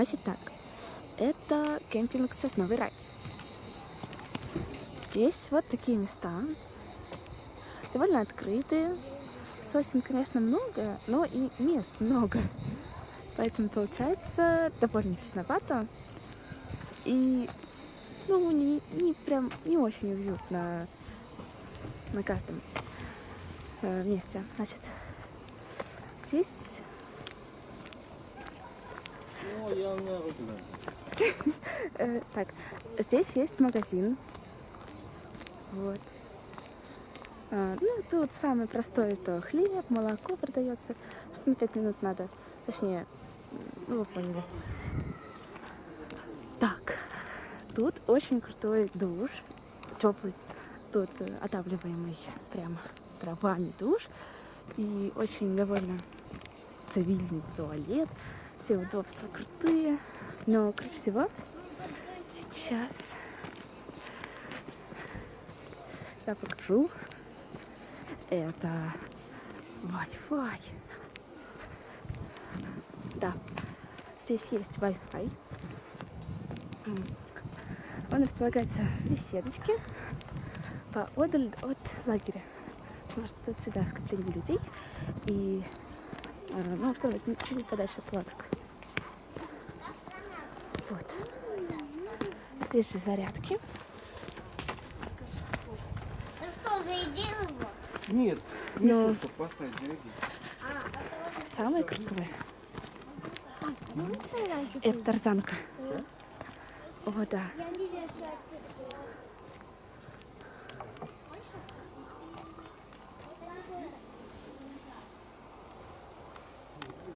Значит так, это кемпинг «Сосновый рай». Здесь вот такие места, довольно открытые. Сосен, конечно, много, но и мест много. Поэтому получается довольно тесновато. И, ну, не, не прям, не очень уютно на каждом э, месте. Значит, здесь Ну, я не знаю. Э, так, здесь есть магазин. Вот. А, ну, тут самое простое, то хлеб, молоко продается. Что на 5 минут надо. Точнее, ну, вы поняли. Так, тут очень крутой душ. Теплый. Тут э, отапливаемый прямо дровами душ. И очень довольно цивильный туалет. Все удобства крутые. Но круче всего сейчас я покажу. Это Wi-Fi. Да, здесь есть Wi-Fi. Он располагается в беседочке поодаль от лагеря. Что тут всегда скопление людей. И ну, что чуть подальше от палаток. Вот. Здесь же зарядки. Ну что, заедил его? Нет, Но- миску, чтобы поставить, зарядить. Самое крутое. Это тарзанка. О, да.